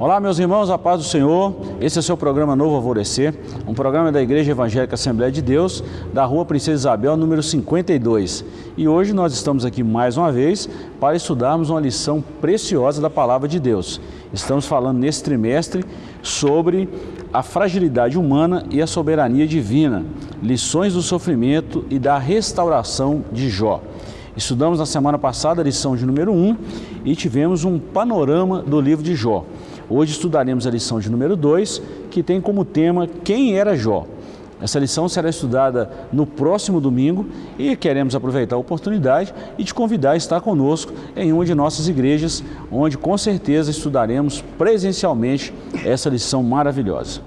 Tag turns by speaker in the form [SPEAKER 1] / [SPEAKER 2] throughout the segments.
[SPEAKER 1] Olá, meus irmãos, a paz do Senhor. Esse é o seu programa Novo Alvorecer, um programa da Igreja Evangélica Assembleia de Deus, da Rua Princesa Isabel, número 52. E hoje nós estamos aqui mais uma vez para estudarmos uma lição preciosa da Palavra de Deus. Estamos falando nesse trimestre sobre a fragilidade humana e a soberania divina, lições do sofrimento e da restauração de Jó. Estudamos na semana passada a lição de número 1 e tivemos um panorama do livro de Jó. Hoje estudaremos a lição de número 2, que tem como tema Quem era Jó? Essa lição será estudada no próximo domingo e queremos aproveitar a oportunidade e te convidar a estar conosco em uma de nossas igrejas, onde com certeza estudaremos presencialmente essa lição maravilhosa.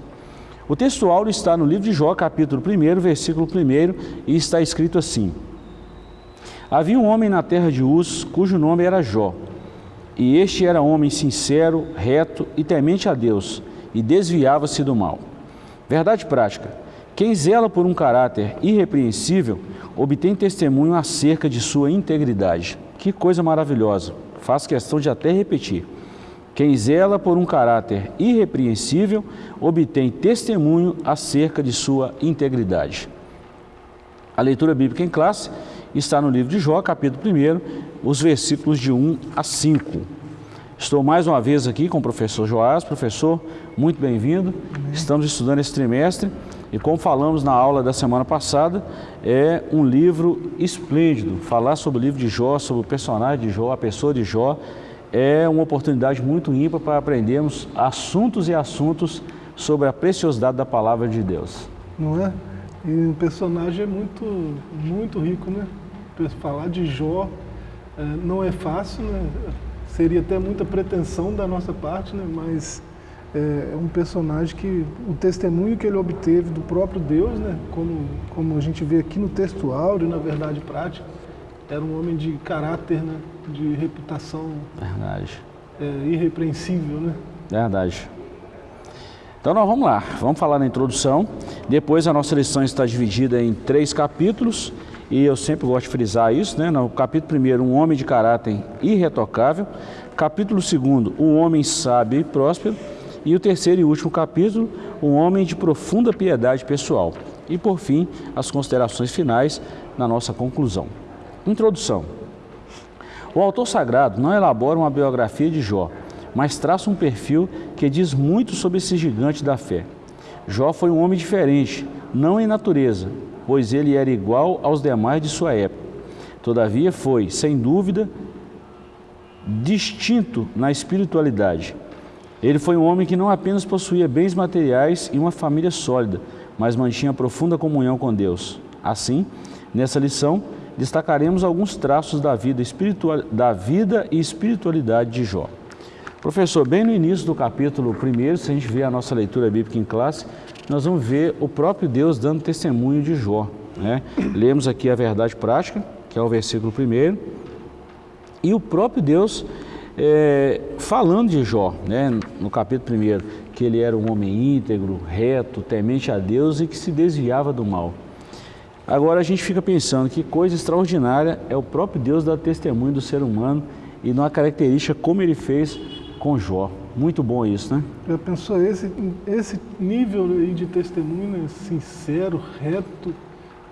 [SPEAKER 1] O texto está no livro de Jó, capítulo 1, versículo 1, e está escrito assim: Havia um homem na terra de Uz, cujo nome era Jó. E este era homem sincero, reto e temente a Deus, e desviava-se do mal. Verdade prática: quem zela por um caráter irrepreensível obtém testemunho acerca de sua integridade. Que coisa maravilhosa! Faço questão de até repetir. Quem zela por um caráter irrepreensível obtém testemunho acerca de sua integridade. A leitura bíblica em classe está no livro de Jó, capítulo 1, os versículos de 1 a 5. Estou mais uma vez aqui com o professor Joás. Professor, muito bem-vindo. Estamos estudando esse trimestre e como falamos na aula da semana passada, é um livro esplêndido. Falar sobre o livro de Jó, sobre o personagem de Jó, a pessoa de Jó, é uma oportunidade muito ímpar para aprendermos assuntos e assuntos sobre a preciosidade da palavra de Deus.
[SPEAKER 2] Não é? E o personagem é muito, muito rico, né? Falar de Jó é, não é fácil, né? seria até muita pretensão da nossa parte, né? mas é, é um personagem que o testemunho que ele obteve do próprio Deus, né? como, como a gente vê aqui no texto áureo, na verdade prática, era um homem de caráter, né? de reputação
[SPEAKER 1] Verdade.
[SPEAKER 2] É, irrepreensível. Né?
[SPEAKER 1] Verdade. Então nós vamos lá, vamos falar na introdução. Depois a nossa lição está dividida em três capítulos e eu sempre gosto de frisar isso, né? No capítulo 1, um homem de caráter irretocável. Capítulo 2, um homem sábio e próspero. E o terceiro e último capítulo, um homem de profunda piedade pessoal. E por fim, as considerações finais na nossa conclusão. Introdução. O autor sagrado não elabora uma biografia de Jó, mas traça um perfil que diz muito sobre esse gigante da fé. Jó foi um homem diferente, não em natureza, pois ele era igual aos demais de sua época. Todavia foi, sem dúvida, distinto na espiritualidade. Ele foi um homem que não apenas possuía bens materiais e uma família sólida, mas mantinha profunda comunhão com Deus. Assim, nessa lição, destacaremos alguns traços da vida, espiritual, da vida e espiritualidade de Jó. Professor, bem no início do capítulo 1, se a gente vê a nossa leitura bíblica em classe, nós vamos ver o próprio Deus dando testemunho de Jó. Né? Lemos aqui a verdade prática, que é o versículo 1, e o próprio Deus é, falando de Jó, né? no capítulo 1, que ele era um homem íntegro, reto, temente a Deus e que se desviava do mal. Agora a gente fica pensando que coisa extraordinária é o próprio Deus dar testemunho do ser humano e numa característica como ele fez com Jó. Muito bom isso, né?
[SPEAKER 2] Já pensou esse, esse nível de testemunho né, sincero, reto,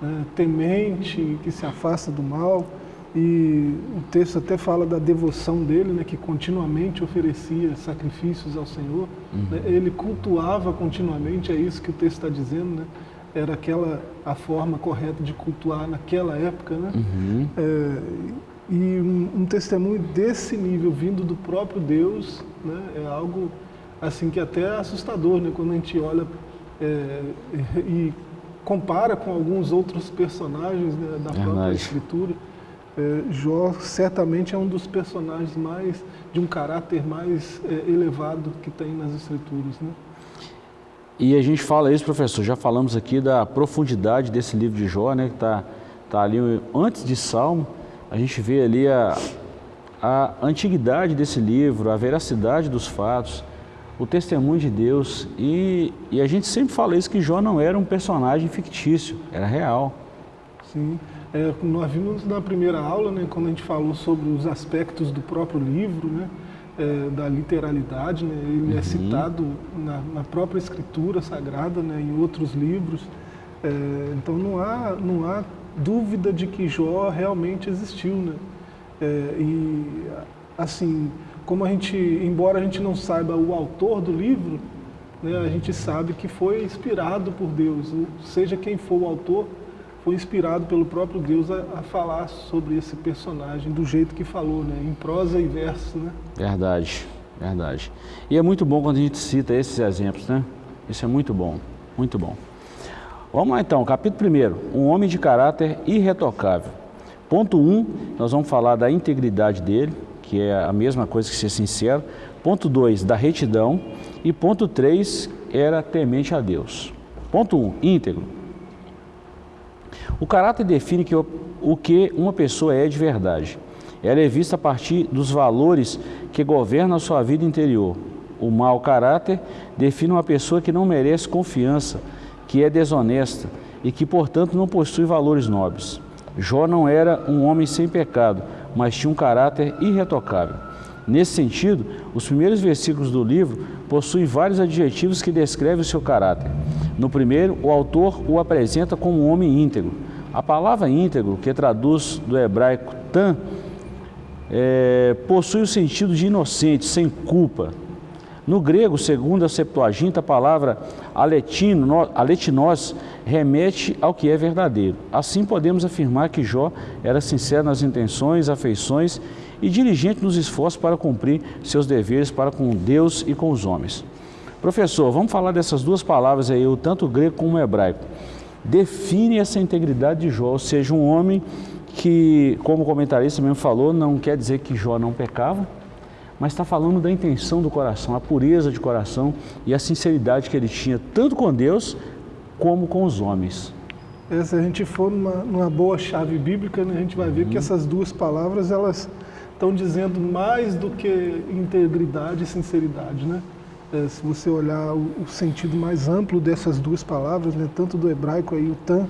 [SPEAKER 2] né, temente, que se afasta do mal. E o texto até fala da devoção dele, né, que continuamente oferecia sacrifícios ao Senhor. Uhum. Né, ele cultuava continuamente, é isso que o texto está dizendo, né? Era aquela a forma correta de cultuar naquela época, né? Uhum. É, e um, um, testemunho desse nível vindo do próprio Deus né, é algo assim que até é assustador né, quando a gente olha é, e compara com alguns outros personagens né, da própria Verdade. Escritura. É, Jó certamente é um dos personagens mais de um caráter mais é, elevado que tem nas Escrituras. Né?
[SPEAKER 1] E a gente fala isso, professor, já falamos aqui da profundidade desse livro de Jó, né, que está tá ali antes de Salmo, a gente vê ali a, a antiguidade desse livro, a veracidade dos fatos, o testemunho de Deus. E, e a gente sempre fala isso, que Jó não era um personagem fictício, era real.
[SPEAKER 2] Sim, é, nós vimos na primeira aula, né, quando a gente falou sobre os aspectos do próprio livro, né, é, da literalidade, né? ele é uhum. é citado na, na, própria escritura sagrada, né? em outros livros. É, então não há, não há dúvida de que Jó realmente existiu. Né? É, e assim, como a gente, embora a gente não saiba o autor do livro, né, a gente sabe que foi inspirado por Deus, seja quem for o autor, foi inspirado pelo próprio Deus a, a, falar sobre esse personagem do jeito que falou, né? em prosa e verso. Né?
[SPEAKER 1] Verdade, verdade. E é muito bom quando a gente cita esses exemplos, né? Isso é muito bom, muito bom. Vamos lá então, capítulo 1, um homem de caráter irretocável. Ponto 1, um, nós vamos falar da integridade dele, que é a mesma coisa que ser sincero. Ponto 2, da retidão. E ponto 3, era temente a Deus. Ponto 1, um, íntegro. O caráter define que o, que uma pessoa é de verdade. Ela é vista a partir dos valores que governam a sua vida interior. O mau caráter define uma pessoa que não merece confiança, que é desonesta e que, portanto, não possui valores nobres. Jó não era um homem sem pecado, mas tinha um caráter irretocável. Nesse sentido, os primeiros versículos do livro possuem vários adjetivos que descrevem o seu caráter. No primeiro, o autor o apresenta como um homem íntegro. A palavra íntegro, que traduz do hebraico tan, é, possui o sentido de inocente, sem culpa. No grego, segundo a Septuaginta, a palavra aletino, aletinos remete ao que é verdadeiro. Assim podemos afirmar que Jó era sincero nas intenções, afeições e diligente nos esforços para cumprir seus deveres para com Deus e com os homens. Professor, vamos falar dessas duas palavras aí, o tanto grego como hebraico. Define essa integridade de Jó, ou seja, um homem que, como o comentarista mesmo falou, não quer dizer que Jó não pecava, mas está falando da intenção do coração, a pureza de coração e a sinceridade que ele tinha, tanto com Deus como com os homens.
[SPEAKER 2] É, se a gente for numa, numa boa chave bíblica, né, a gente vai ver uhum. que essas duas palavras elas estão dizendo mais do que integridade e sinceridade. Né? É, se você olhar o, o, sentido mais amplo dessas duas palavras, né, tanto do hebraico aí, o tan,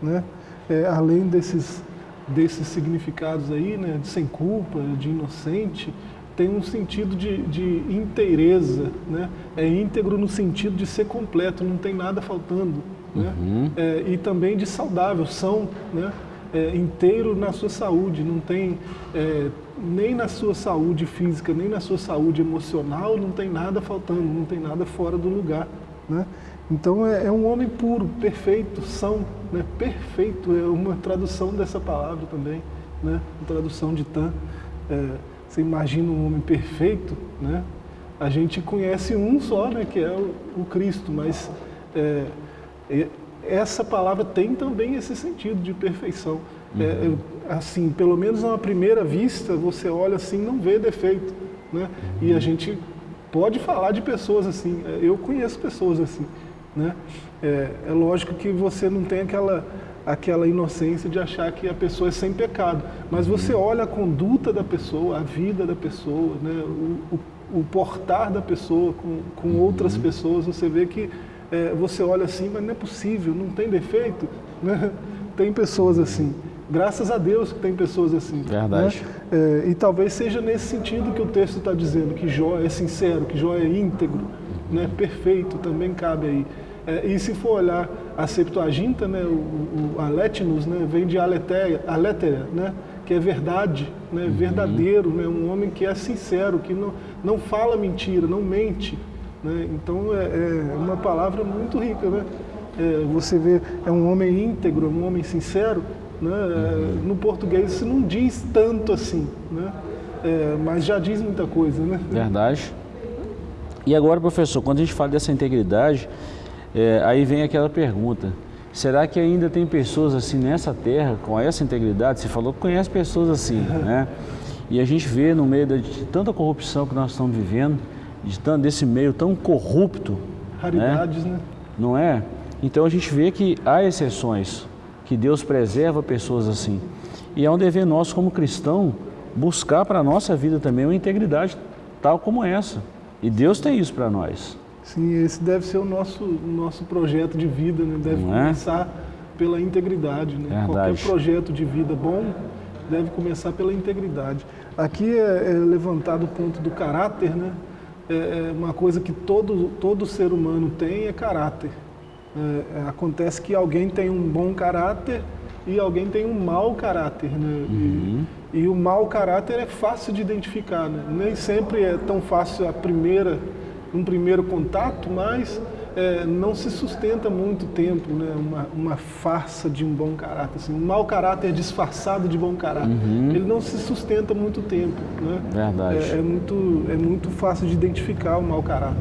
[SPEAKER 2] né, é, além desses, desses significados aí, né, de sem culpa, de inocente, tem um sentido de, de inteireza, né? é íntegro no sentido de ser completo, não tem nada faltando. Né? Uhum. É, e também de saudável, são né? É, inteiro na sua saúde, não tem é, nem na sua saúde física, nem na sua saúde emocional, não tem nada faltando, não tem nada fora do lugar. Né? Então é, é, um homem puro, perfeito, são, né? perfeito, é uma tradução dessa palavra também, né? uma tradução de Tan. Você imagina um homem perfeito, né? A gente conhece um só, né? Que é o, o Cristo, mas é, é, essa palavra tem também esse sentido de perfeição. É, uhum. É, assim, pelo menos a primeira vista, você olha assim, não vê defeito, né? Uhum. E a gente pode falar de pessoas assim. É, eu conheço pessoas assim, né? É, é lógico que você não tem aquela aquela inocência de achar que a pessoa é sem pecado. Mas você uhum. olha a conduta da pessoa, a vida da pessoa, né? o, o, o portar da pessoa com, com uhum. outras pessoas, você vê que é, você olha assim, mas não é possível, não tem defeito. Né? Tem pessoas assim. Graças a Deus que tem pessoas assim.
[SPEAKER 1] Né? Verdade.
[SPEAKER 2] Né? É, e talvez seja nesse sentido que o texto está dizendo, que Jó é sincero, que Jó é íntegro, né? perfeito, também cabe aí. É, e se for olhar a Septuaginta, né, o, o Aletinos, né, vem de aletéia, aletera, né, que é verdade, né, uhum. verdadeiro, né, um homem que é sincero, que não, não fala mentira, não mente. Né, então é, é uma palavra muito rica. Né? É, você vê, é um homem íntegro, um homem sincero. Né, uhum. No português isso não diz tanto assim, né, é, mas já diz muita coisa. Né?
[SPEAKER 1] Verdade. E agora, professor, quando a gente fala dessa integridade, é, aí vem aquela pergunta, será que ainda tem pessoas assim nessa terra com essa integridade? Você falou que conhece pessoas assim, né? E a gente vê no meio de tanta corrupção que nós estamos vivendo, de tanto, desse meio tão corrupto.
[SPEAKER 2] Raridades, né? né?
[SPEAKER 1] Não é? Então a gente vê que há exceções, que Deus preserva pessoas assim. E é um dever nosso como cristão buscar para a nossa vida também uma integridade tal como essa. E Deus tem isso para nós.
[SPEAKER 2] Sim, esse deve ser o nosso, nosso projeto de vida, né? deve Não é? começar é? pela integridade. Né? Qualquer projeto de vida bom deve começar pela integridade. Aqui é, é levantado o ponto do caráter, né? É, é uma coisa que todo, todo ser humano tem é caráter. É, acontece que alguém tem um bom caráter e alguém tem um mau caráter, né? Uhum. E, e, o mau caráter é fácil de identificar, né? Nem sempre é tão fácil a primeira, um primeiro contato, mas é, não se sustenta muito tempo, né? Uma, uma, farsa de um bom caráter, assim, um mau caráter disfarçado de bom caráter. Uhum. Ele não se sustenta muito tempo, né?
[SPEAKER 1] Verdade.
[SPEAKER 2] É, é, muito, é muito fácil de identificar o mau caráter.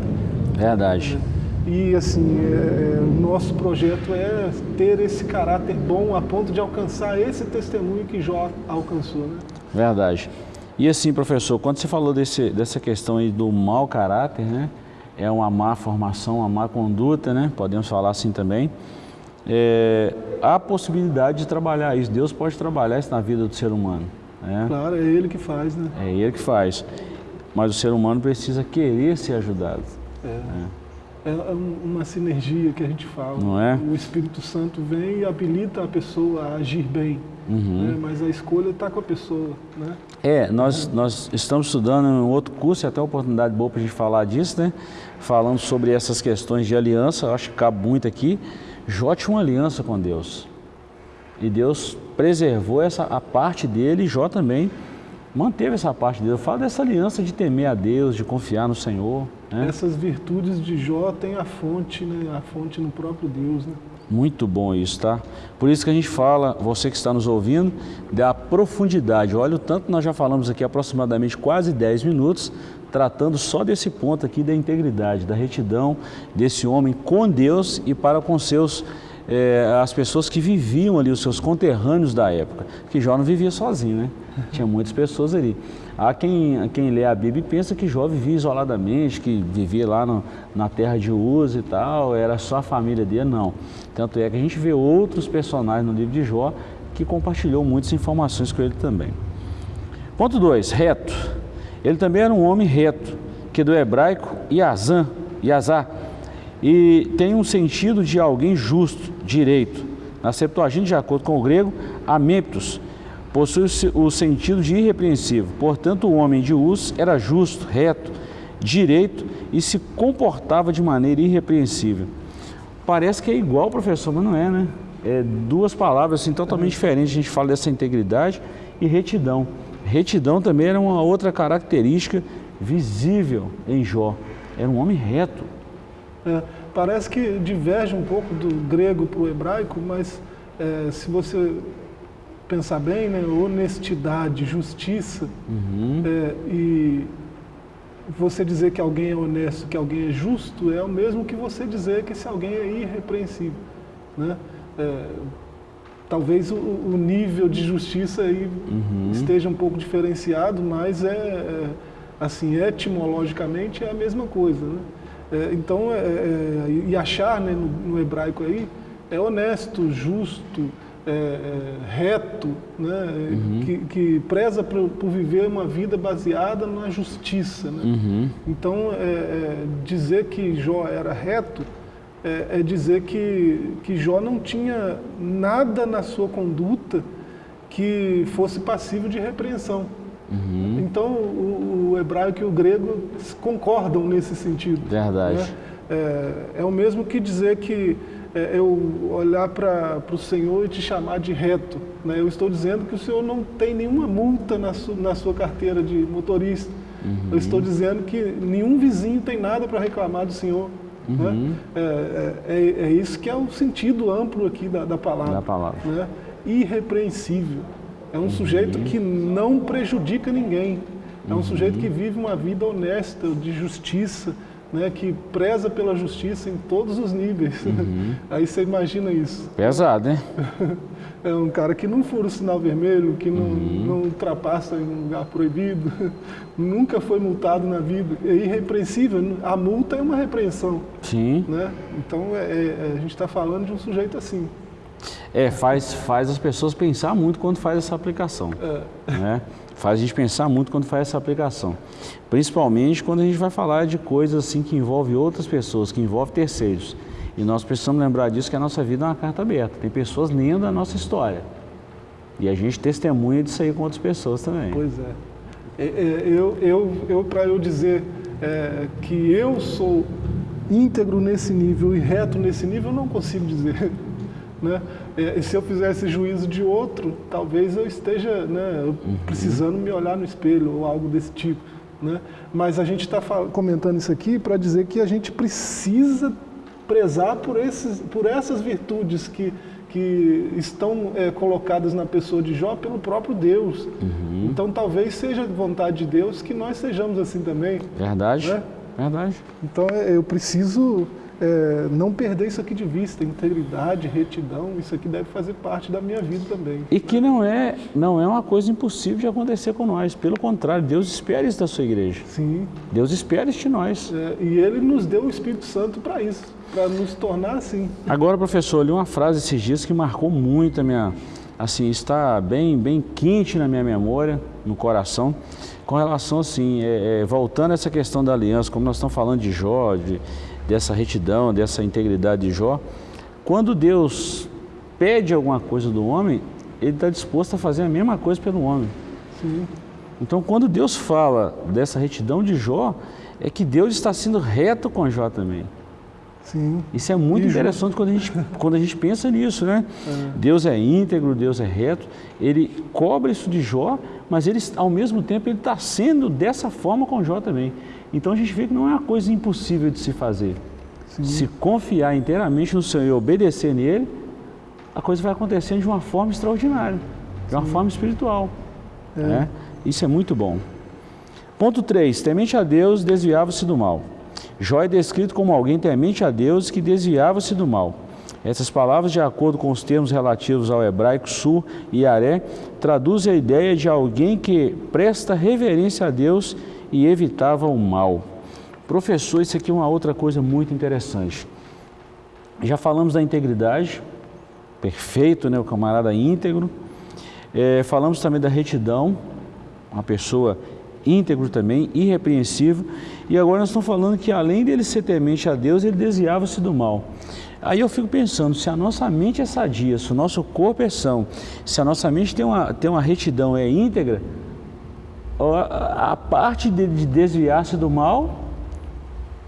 [SPEAKER 1] Verdade.
[SPEAKER 2] É. E assim, é, é, o nosso projeto é ter esse caráter bom a ponto de alcançar esse testemunho que Jó alcançou. Né?
[SPEAKER 1] Verdade. E assim, professor, quando você falou desse, dessa questão aí do mau caráter, né? É uma má formação, uma má conduta, né? Podemos falar assim também. É, há possibilidade de trabalhar isso. Deus pode trabalhar isso na vida do ser humano. Né?
[SPEAKER 2] Claro, é Ele que faz, né?
[SPEAKER 1] É Ele que faz. Mas o ser humano precisa querer ser ajudado.
[SPEAKER 2] É. Né? É uma sinergia que a gente fala.
[SPEAKER 1] Não é?
[SPEAKER 2] O Espírito Santo vem e habilita a pessoa a agir bem, uhum. né? mas a escolha está com a pessoa. Né?
[SPEAKER 1] É, nós, é. nós estamos estudando em um outro curso, e até uma oportunidade boa para a gente falar disso, né? falando sobre essas questões de aliança, acho que cabe muito aqui. Jó tinha uma aliança com Deus. E Deus preservou essa, a parte dele, e Jó também manteve essa parte dele. Eu falo dessa aliança de temer a Deus, de confiar no Senhor.
[SPEAKER 2] Né? Essas virtudes de Jó têm a fonte, né? a fonte no próprio Deus. Né?
[SPEAKER 1] Muito bom isso, tá? Por isso que a gente fala, você que está nos ouvindo, da profundidade. Olha o tanto nós já falamos aqui aproximadamente quase 10 minutos, tratando só desse ponto aqui da integridade, da retidão desse homem com Deus e para com seus é, as pessoas que viviam ali, os seus conterrâneos da época, que Jó não vivia sozinho, né? Tinha muitas pessoas ali. Há quem, quem lê a Bíblia e pensa que Jó vivia isoladamente, que vivia lá no, na terra de Uz e tal, era só a família dele, não. Tanto é que a gente vê outros personagens no livro de Jó que compartilhou muitas informações com ele também. Ponto 2, reto. Ele também era um homem reto, que do hebraico Yazan, Yazá, e tem um sentido de alguém justo, direito. Na Septuaginta, de acordo com o grego, amemptos, possui o sentido de irrepreensível. Portanto, o homem de Uz era justo, reto, direito e se comportava de maneira irrepreensível. Parece que é igual, professor, mas não é, né? É duas palavras assim, totalmente diferentes. A gente fala dessa integridade e retidão. Retidão também era uma outra característica visível em Jó. Era um homem reto,
[SPEAKER 2] é, parece que diverge um pouco do grego para o hebraico, mas é, se você pensar bem, né, honestidade, justiça, uhum. é, e você dizer que alguém é honesto, que alguém é justo, é o mesmo que você dizer que se alguém é irrepreensível. Né? É, talvez o, o, nível de justiça aí uhum. esteja um pouco diferenciado, mas é, é, assim, etimologicamente é a mesma coisa. Né? É, então, é, é, e achar né, no, no, hebraico aí é honesto, justo, reto, né, uhum. que, que, preza por, por, viver uma vida baseada na justiça. Né? Uhum. Então, é, dizer que Jó era reto é, dizer que, que Jó não tinha nada na sua conduta que fosse passível de repreensão. Uhum. Então, o, o, hebraico e o grego concordam nesse sentido.
[SPEAKER 1] Verdade. Né?
[SPEAKER 2] É, é, o mesmo que dizer que é, eu olhar para o Senhor e te chamar de reto. Né? Eu estou dizendo que o Senhor não tem nenhuma multa na, su, na sua carteira de motorista. Uhum. Eu estou dizendo que nenhum vizinho tem nada para reclamar do Senhor. Né? Uhum. Né? É, é, é, isso que é o sentido amplo aqui da, da palavra.
[SPEAKER 1] Da palavra.
[SPEAKER 2] Né? Irrepreensível. É um uhum. sujeito que não prejudica ninguém. É um sujeito que vive uma vida honesta, de justiça, né, que preza pela justiça em todos os níveis. Uhum. Aí você imagina isso.
[SPEAKER 1] Pesado, né?
[SPEAKER 2] É um cara que não fura o sinal vermelho, que não, uhum. não ultrapassa em um lugar proibido, nunca foi multado na vida. É irrepreensível. A multa é uma repreensão.
[SPEAKER 1] Sim.
[SPEAKER 2] Né? Então é, é, a gente está falando de um sujeito assim.
[SPEAKER 1] É, faz, faz as pessoas pensar muito quando faz essa aplicação. É. Né? Faz a gente pensar muito quando faz essa aplicação. Principalmente quando a gente vai falar de coisas assim que envolvem outras pessoas, que envolvem terceiros. E nós precisamos lembrar disso que a nossa vida é uma carta aberta. Tem pessoas lendo a nossa história. E a gente testemunha disso aí com outras pessoas também.
[SPEAKER 2] Pois é. É, é, eu, eu, eu para eu dizer é, que eu sou íntegro nesse nível e reto nesse nível, eu não consigo dizer. Né? E se eu fizesse juízo de outro, talvez eu esteja né, uhum. precisando me olhar no espelho ou algo desse tipo. Né? Mas a gente está comentando isso aqui para dizer que a gente precisa prezar por, esses, por essas virtudes que, que estão é, colocadas na pessoa de Jó pelo próprio Deus. Uhum. Então talvez seja vontade de Deus que nós sejamos assim também.
[SPEAKER 1] Verdade. Né? Verdade.
[SPEAKER 2] Então é, eu preciso é, não perder isso aqui de vista, integridade, retidão, isso aqui deve fazer parte da minha vida também.
[SPEAKER 1] E que não é, não é uma coisa impossível de acontecer com nós, pelo contrário, Deus espera isso da sua igreja.
[SPEAKER 2] Sim.
[SPEAKER 1] Deus espera isso de nós.
[SPEAKER 2] É, e Ele nos deu o Espírito Santo para isso, para nos tornar assim.
[SPEAKER 1] Agora, professor, eu li uma frase esses dias que marcou muito a minha, assim, está bem, bem quente na minha memória, no coração, com relação, assim, é, é, voltando a essa questão da aliança, como nós estamos falando de Jó, de, dessa retidão, dessa integridade de Jó, quando Deus pede alguma coisa do homem, ele está disposto a fazer a mesma coisa pelo homem. Sim. Então, quando Deus fala dessa retidão de Jó, é que Deus está sendo reto com Jó também. Sim. Isso é muito e interessante quando a, gente, quando a gente pensa nisso, né? É. Deus é íntegro, Deus é reto, ele cobra isso de Jó, mas ele, ao mesmo tempo ele está sendo dessa forma com Jó também. Então a gente vê que não é uma coisa impossível de se fazer. Sim. Se confiar inteiramente no Senhor e obedecer nele, a coisa vai acontecendo de uma forma extraordinária, de uma Sim. forma espiritual. É. Né? Isso é muito bom. Ponto 3. Temente a Deus, desviava-se do mal. Jó é descrito como alguém temente a Deus que desviava-se do mal. Essas palavras, de acordo com os termos relativos ao hebraico sur e aré, traduzem a ideia de alguém que presta reverência a Deus e evitava o mal. Professor, isso aqui é uma outra coisa muito interessante. Já falamos da integridade, perfeito, né? o camarada íntegro. É, falamos também da retidão, uma pessoa íntegro também, irrepreensível. E agora nós estamos falando que além dele ser temente a Deus, ele desviava-se do mal. Aí eu fico pensando, se a nossa mente é sadia, se o nosso corpo é são, se a nossa mente tem uma, tem uma retidão, é íntegra, a parte de, desviar-se do mal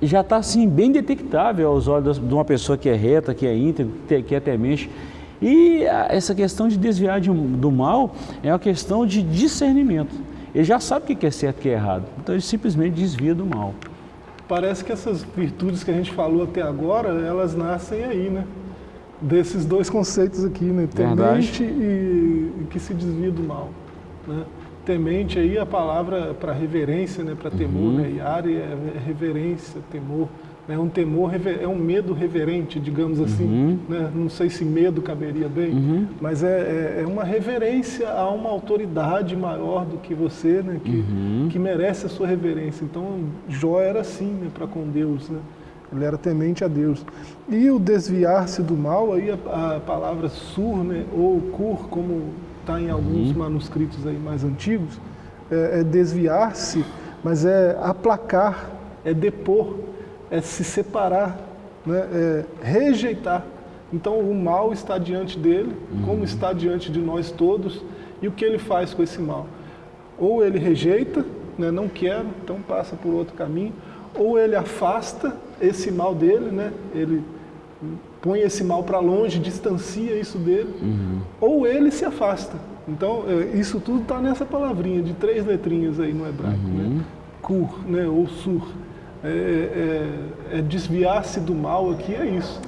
[SPEAKER 1] já está assim bem detectável aos olhos de uma pessoa que é reta, que é íntegra, que é temente. E essa questão de desviar de, do mal é uma questão de discernimento. Ele já sabe o que é certo e o que é errado, então ele simplesmente desvia do mal.
[SPEAKER 2] Parece que essas virtudes que a gente falou até agora, elas nascem aí, né? Desses dois conceitos aqui, né? Temente e, e que se desvia do mal, né? Temente aí a palavra para reverência, né, para temor, uhum. né? Yari é reverência, temor. É um temor, é um medo reverente, digamos assim. Uhum. Né? Não sei se medo caberia bem, uhum. mas é, é, é, uma reverência a uma autoridade maior do que você, né? que, uhum. que merece a sua reverência. Então, Jó era assim né? para com Deus. Né? Ele era temente a Deus. E o desviar-se do mal, aí a, a palavra sur, né? ou cur, como está em alguns uhum. manuscritos aí mais antigos, é, é desviar-se, mas é aplacar, é depor, é se separar, né? é rejeitar. Então o mal está diante dele, uhum. como está diante de nós todos, e o que ele faz com esse mal? Ou ele rejeita, né? não quer, então passa por outro caminho, ou ele afasta esse mal dele, né? ele põe esse mal para longe, distancia isso dele, uhum. ou ele se afasta. Então, é, isso tudo está nessa palavrinha de três letrinhas aí no hebraico, uhum. né? Kur, né? ou sur. É, é, é desviar-se do mal aqui, é isso.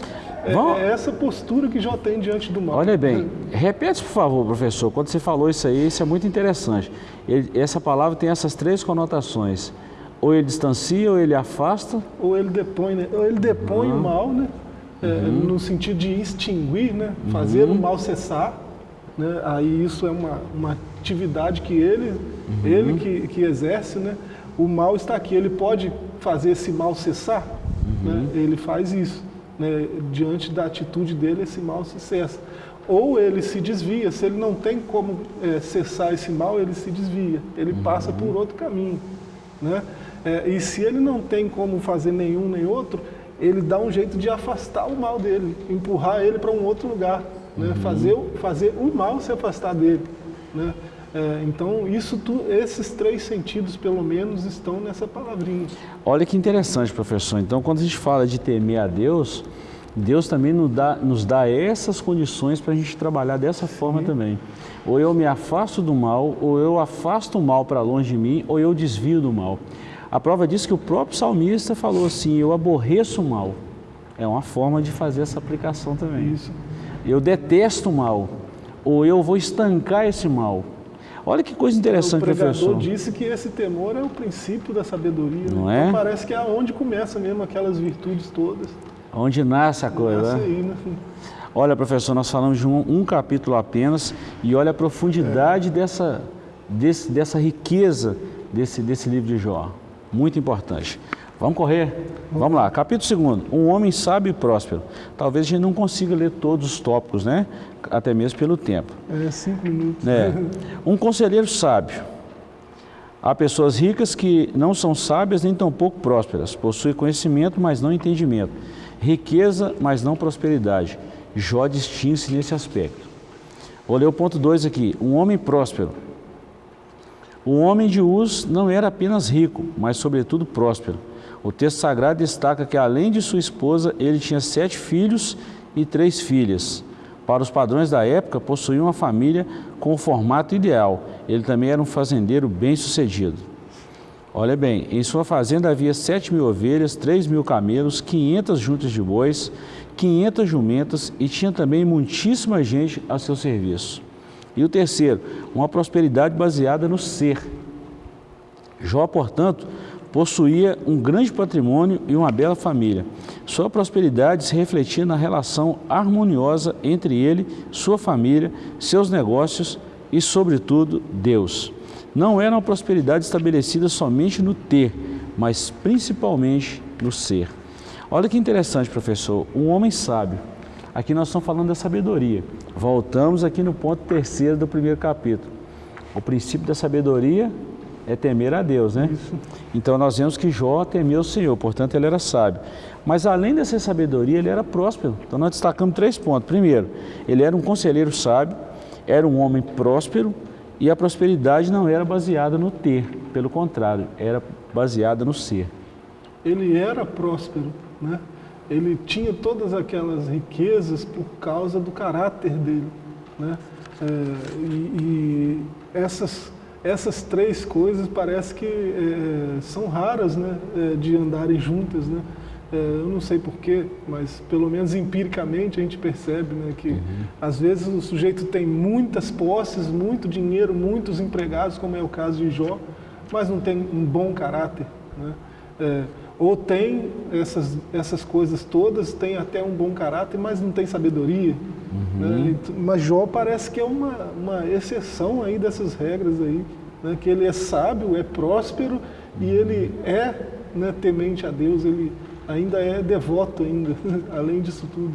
[SPEAKER 2] É, é, essa postura que já tem diante do mal.
[SPEAKER 1] Olha bem, repete por favor, professor, quando você falou isso aí, isso é muito interessante. Ele, essa palavra tem essas três conotações. Ou ele distancia, ou ele afasta.
[SPEAKER 2] Ou ele depõe, né? ou ele depõe uhum. o mal, né? É, uhum. no sentido de extinguir, né? fazer uhum. o mal cessar. Né? Aí isso é uma, uma atividade que ele, uhum. ele que, que exerce. Né? O mal está aqui, ele pode fazer esse mal cessar. Né? Uhum. Ele faz isso. Né? Diante da atitude dele, esse mal se cessa. Ou ele se desvia, se ele não tem como é, cessar esse mal, ele se desvia, ele passa uhum. por outro caminho. Né? É, e se ele não tem como fazer nenhum nem outro, ele dá um jeito de afastar o mal dele, empurrar ele para um outro lugar, né? uhum. fazer, fazer o mal se afastar dele. Né? É, então, isso tu, esses três sentidos, pelo menos, estão nessa palavrinha.
[SPEAKER 1] Olha que interessante, professor. Então, quando a gente fala de temer a Deus, Deus também nos dá, nos dá essas condições para a gente trabalhar dessa forma Sim. também. Ou eu me afasto do mal, ou eu afasto o mal para longe de mim, ou eu desvio do mal. A prova diz que o próprio salmista falou assim, eu aborreço o mal. É uma forma de fazer essa aplicação também. Isso. Eu detesto o mal, ou eu vou estancar esse mal. Olha que coisa interessante,
[SPEAKER 2] o pregador
[SPEAKER 1] professor.
[SPEAKER 2] disse que esse temor é o princípio da sabedoria.
[SPEAKER 1] Não é? Então
[SPEAKER 2] parece que é onde começa mesmo aquelas virtudes todas.
[SPEAKER 1] Onde nasce a coisa.
[SPEAKER 2] Nasce né? aí, né?
[SPEAKER 1] Olha, professor, nós falamos de um, um capítulo apenas e olha a profundidade é. dessa, desse, dessa riqueza desse, desse livro de Jó. Muito importante. Vamos correr? Vamos lá. Capítulo 2. Um homem sábio e próspero. Talvez a gente não consiga ler todos os tópicos, né? Até mesmo pelo tempo.
[SPEAKER 2] É, cinco minutos.
[SPEAKER 1] É. Um conselheiro sábio. Há pessoas ricas que não são sábias nem tampouco prósperas. Possuem conhecimento, mas não entendimento. Riqueza, mas não prosperidade. Jó distingue-se nesse aspecto. Vou ler o ponto 2 aqui. Um homem próspero. O homem de Uz não era apenas rico, mas sobretudo próspero o texto sagrado destaca que, além de sua esposa, ele tinha sete filhos e três filhas. Para os padrões da época, possuía uma família com o formato ideal. Ele também era um fazendeiro bem-sucedido. Olha bem, em sua fazenda havia sete mil ovelhas, três mil camelos, quinhentas juntas de bois, quinhentas jumentas e tinha também muitíssima gente a seu serviço. E o terceiro, uma prosperidade baseada no ser. Jó, portanto, possuía um grande patrimônio e uma bela família. Sua prosperidade se refletia na relação harmoniosa entre ele, sua família, seus negócios e, sobretudo, Deus. Não era uma prosperidade estabelecida somente no ter, mas principalmente no ser. Olha que interessante, professor. Um homem sábio. Aqui nós estamos falando da sabedoria. Voltamos aqui no ponto terceiro do primeiro capítulo. O princípio da sabedoria é temer a Deus, né? Isso. Então nós vemos que Jó temeu o Senhor, portanto ele era sábio. Mas além dessa sabedoria, ele era próspero. Então nós destacamos três pontos. Primeiro, ele era um conselheiro sábio, era um homem próspero e a prosperidade não era baseada no ter, pelo contrário, era baseada no ser.
[SPEAKER 2] Ele era próspero, né? Ele tinha todas aquelas riquezas por causa do caráter dele, né? É, e, e essas essas três coisas parece que é, são raras né, é, de andarem juntas. Né? É, eu não sei porquê, mas pelo menos empiricamente a gente percebe né, que uhum. às vezes o sujeito tem muitas posses, muito dinheiro, muitos empregados, como é o caso de Jó, mas não tem um bom caráter. Né? Ou tem essas, essas coisas todas, tem até um bom caráter, mas não tem sabedoria. Uhum. Né? Mas Jó parece que é uma, uma exceção aí dessas regras aí, né? que ele é sábio, é próspero e ele é né, temente a Deus, ele ainda é devoto ainda, além disso tudo.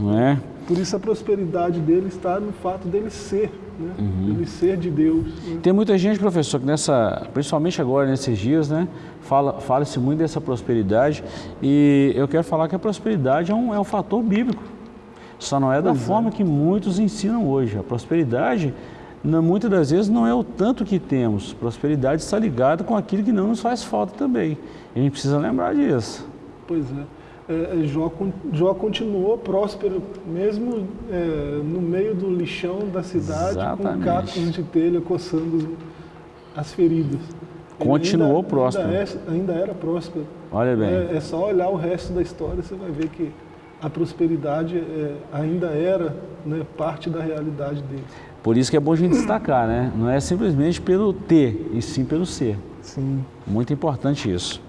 [SPEAKER 1] Não é?
[SPEAKER 2] Por isso a prosperidade dele está no fato dele ser, né? Uhum. Ele ser de Deus. Né?
[SPEAKER 1] Tem muita gente, professor, que nessa, principalmente agora nesses dias, né, fala, fala-se muito dessa prosperidade e eu quero falar que a prosperidade é um, é um fator bíblico. Só não é da pois é. forma é. que muitos ensinam hoje. A prosperidade, muitas das vezes, não é o tanto que temos. Prosperidade está ligada com aquilo que não nos faz falta também. E a gente precisa lembrar disso.
[SPEAKER 2] Pois é. É, é Jó, Jó, continuou próspero, mesmo é, no meio do lixão da cidade, Exatamente. com cacos de telha coçando as feridas.
[SPEAKER 1] Continuou ainda, próspero.
[SPEAKER 2] Ainda, é, ainda, era próspero.
[SPEAKER 1] Olha bem.
[SPEAKER 2] É, é, só olhar o resto da história, você vai ver que a prosperidade ainda era né, parte da realidade dele.
[SPEAKER 1] Por isso que é bom a gente destacar, né? Não é simplesmente pelo ter, e sim pelo ser.
[SPEAKER 2] Sim.
[SPEAKER 1] Muito importante isso.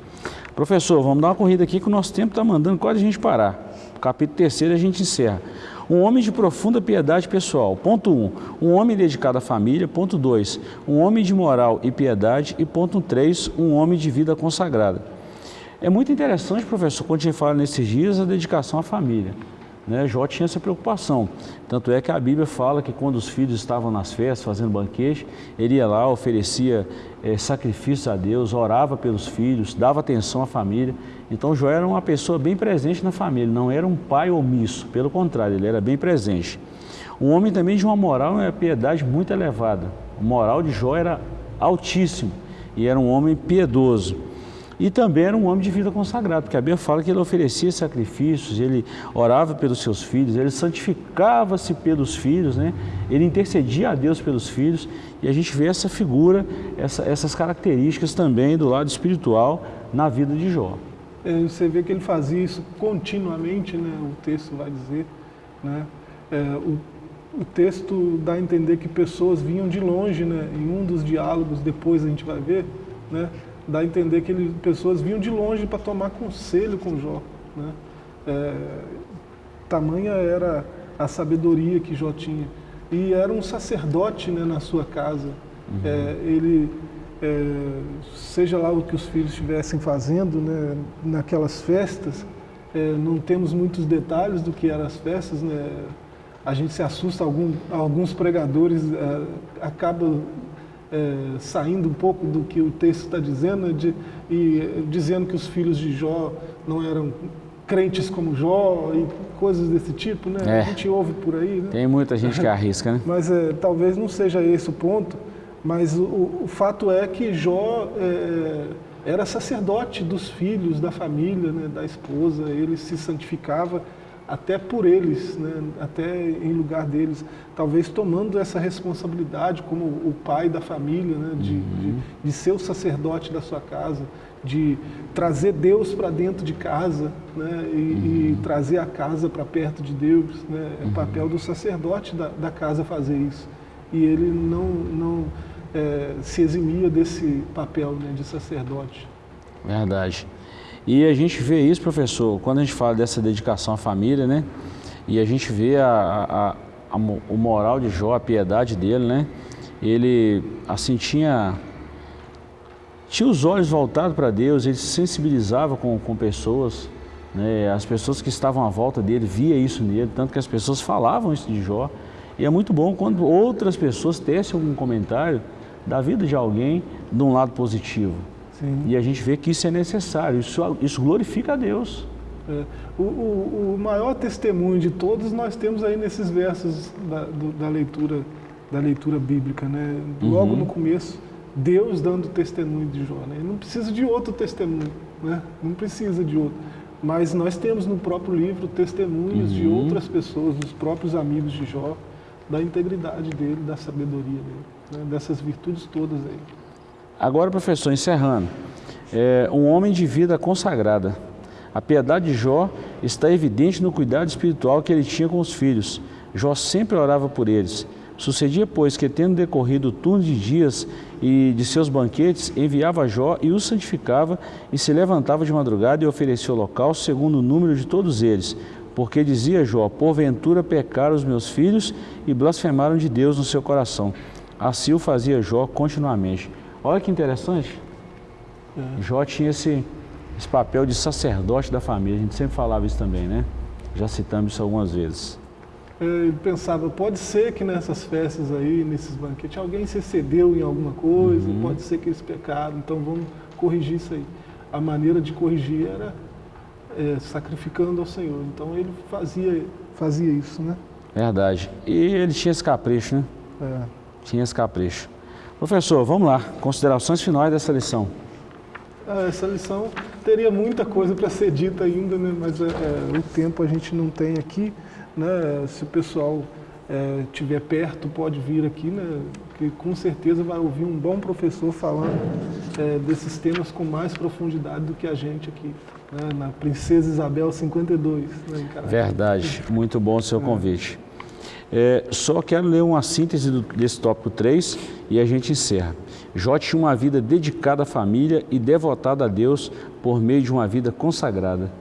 [SPEAKER 1] Professor, vamos dar uma corrida aqui que o nosso tempo está mandando quase a gente parar. capítulo terceiro a gente encerra. Um homem de profunda piedade pessoal. Ponto 1. Um, um homem dedicado à família. Ponto 2. Um homem de moral e piedade. E ponto 3. Um homem de vida consagrada. É muito interessante, professor, quando a gente fala nesses dias, a dedicação à família. Né? Jó tinha essa preocupação. Tanto é que a Bíblia fala que quando os filhos estavam nas festas, fazendo banquete, ele ia lá, oferecia é, sacrifícios a Deus, orava pelos filhos, dava atenção à família. Então Jó era uma pessoa bem presente na família, não era um pai omisso, pelo contrário, ele era bem presente. Um homem também de uma moral e uma piedade muito elevada. O moral de Jó era altíssimo e era um homem piedoso. E também era um homem de vida consagrada, porque a Bíblia fala que ele oferecia sacrifícios, ele orava pelos seus filhos, ele santificava-se pelos filhos, né? ele intercedia a Deus pelos filhos, e a gente vê essa figura, essa, essas características também do lado espiritual na vida de Jó.
[SPEAKER 2] É, você vê que ele fazia isso continuamente, né? o texto vai dizer. Né? É, o, o texto dá a entender que pessoas vinham de longe, né? em um dos diálogos, depois a gente vai ver, né? Dá a entender que ele, pessoas vinham de longe para tomar conselho com Jó. Né? É, tamanha era a sabedoria que Jó tinha. E era um sacerdote né, na sua casa. Uhum. É, ele, é, seja lá o que os filhos estivessem fazendo né, naquelas festas, é, não temos muitos detalhes do que eram as festas. Né? A gente se assusta, algum, alguns pregadores é, acabam é, saindo um pouco do que o texto está dizendo de, e dizendo que os filhos de Jó não eram crentes como Jó e coisas desse tipo, né? É. A gente ouve por aí, né?
[SPEAKER 1] Tem muita gente que arrisca, né?
[SPEAKER 2] mas é, talvez não seja esse o ponto, mas o, o fato é que Jó é, era sacerdote dos filhos, da família, né, da esposa, ele se santificava até por eles, né, até em lugar deles, talvez tomando essa responsabilidade como o pai da família, né, de, uhum. de, de, ser o sacerdote da sua casa, de trazer Deus para dentro de casa né, e, uhum. e trazer a casa para perto de Deus. Né, é uhum. papel do sacerdote da, da, casa fazer isso. E ele não, não é, se eximia desse papel né, de sacerdote.
[SPEAKER 1] Verdade. E a gente vê isso, professor, quando a gente fala dessa dedicação à família, né? E a gente vê a, a, a, o moral de Jó, a piedade dele, né? Ele, assim, tinha, tinha os olhos voltados para Deus, ele se sensibilizava com, com pessoas, né? As pessoas que estavam à volta dele via isso nele, tanto que as pessoas falavam isso de Jó. E é muito bom quando outras pessoas tecem algum comentário da vida de alguém de um lado positivo. Sim. E a gente vê que isso é necessário, isso, isso glorifica a Deus.
[SPEAKER 2] É. O, o, o, maior testemunho de todos nós temos aí nesses versos da, do, da leitura da leitura bíblica, né? Logo uhum. no começo, Deus dando testemunho de Jó. Né? Ele não precisa de outro testemunho, né? Não precisa de outro. Mas nós temos no próprio livro testemunhos uhum. de outras pessoas, dos próprios amigos de Jó, da integridade dele, da sabedoria dele, né? dessas virtudes todas aí.
[SPEAKER 1] Agora, professor, encerrando, é, um homem de vida consagrada. A piedade de Jó está evidente no cuidado espiritual que ele tinha com os filhos. Jó sempre orava por eles. Sucedia, pois, que tendo decorrido o turno de dias e de seus banquetes, enviava Jó e os santificava e se levantava de madrugada e oferecia o local segundo o número de todos eles. Porque dizia Jó, porventura pecaram os meus filhos e blasfemaram de Deus no seu coração. Assim o fazia Jó continuamente. Olha que interessante. É. Jó tinha esse, esse papel de sacerdote da família. A gente sempre falava isso também, né? Já citamos isso algumas vezes.
[SPEAKER 2] É, ele pensava, pode ser que nessas festas aí, nesses banquetes, alguém se excedeu em alguma coisa, uhum. pode ser que eles pecaram, então vamos corrigir isso aí. A maneira de corrigir era é, sacrificando ao Senhor. Então ele fazia, fazia isso, né?
[SPEAKER 1] Verdade. E ele tinha esse capricho, né? É. Tinha esse capricho. Professor, vamos lá, considerações finais dessa lição.
[SPEAKER 2] Ah, essa lição teria muita coisa para ser dita ainda, né? mas é, é, o tempo a gente não tem aqui. Né? Se o pessoal estiver é, perto, pode vir aqui, né? que com certeza vai ouvir um bom professor falando é, desses temas com mais profundidade do que a gente aqui, né? na Princesa Isabel 52. Né?
[SPEAKER 1] Verdade, muito bom o seu é. convite. É, só quero ler uma síntese do, desse tópico 3 e a gente encerra. Jó tinha uma vida dedicada à família e devotada a Deus por meio de uma vida consagrada.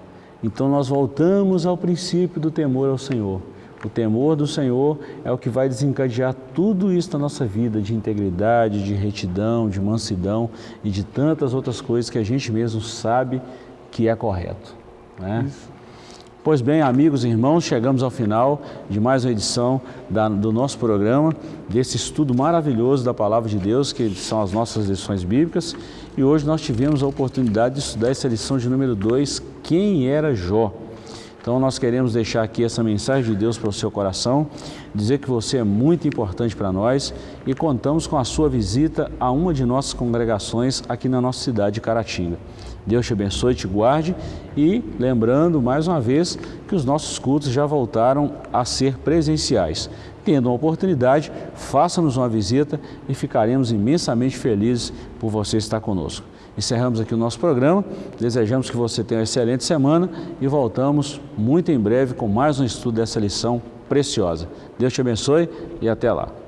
[SPEAKER 1] Então nós voltamos ao princípio do temor ao Senhor. O temor do Senhor é o que vai desencadear tudo isso na nossa vida, de integridade, de retidão, de mansidão e de tantas outras coisas que a gente mesmo sabe que é correto. Né? Isso. Pois bem, amigos e irmãos, chegamos ao final de mais uma edição da, do nosso programa, desse estudo maravilhoso da Palavra de Deus, que são as nossas lições bíblicas. E hoje nós tivemos a oportunidade de estudar essa lição de número 2, Quem era Jó? Então nós queremos deixar aqui essa mensagem de Deus para o seu coração, dizer que você é muito importante para nós e contamos com a sua visita a uma de nossas congregações aqui na nossa cidade de Caratinga. Deus te abençoe te guarde e lembrando mais uma vez que os nossos cultos já voltaram a ser presenciais. Tendo uma oportunidade, faça-nos uma visita e ficaremos imensamente felizes por você estar conosco. Encerramos aqui o nosso programa, desejamos que você tenha uma excelente semana e voltamos muito em breve com mais um estudo dessa lição preciosa. Deus te abençoe e até lá.